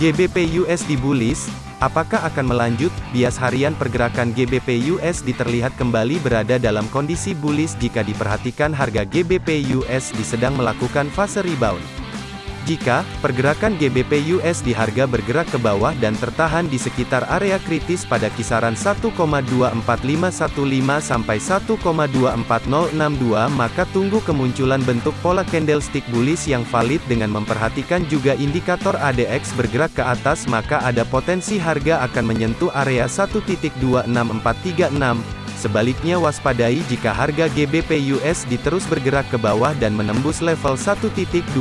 GBP USD bullish, apakah akan melanjut? Bias harian pergerakan GBP USD terlihat kembali berada dalam kondisi bullish jika diperhatikan harga GBP USD sedang melakukan fase rebound. Jika pergerakan GBP USD harga bergerak ke bawah dan tertahan di sekitar area kritis pada kisaran 1,24515 sampai 1,24062 maka tunggu kemunculan bentuk pola candlestick bullish yang valid dengan memperhatikan juga indikator ADX bergerak ke atas maka ada potensi harga akan menyentuh area 1.26436 Sebaliknya waspadai jika harga GBP USD terus bergerak ke bawah dan menembus level 1.24062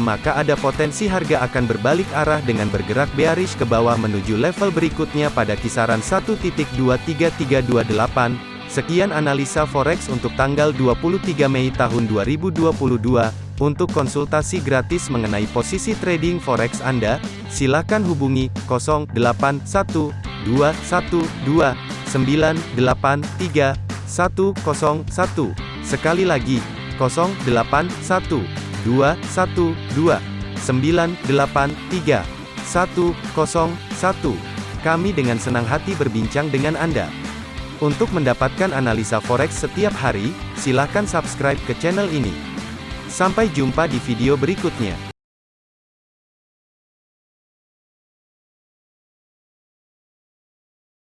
maka ada potensi harga akan berbalik arah dengan bergerak bearish ke bawah menuju level berikutnya pada kisaran 1.23328. Sekian analisa forex untuk tanggal 23 Mei tahun 2022. Untuk konsultasi gratis mengenai posisi trading forex Anda, silakan hubungi 081212 983 101. Sekali lagi, 081 212 983 101. Kami dengan senang hati berbincang dengan Anda. Untuk mendapatkan analisa forex setiap hari, silakan subscribe ke channel ini. Sampai jumpa di video berikutnya.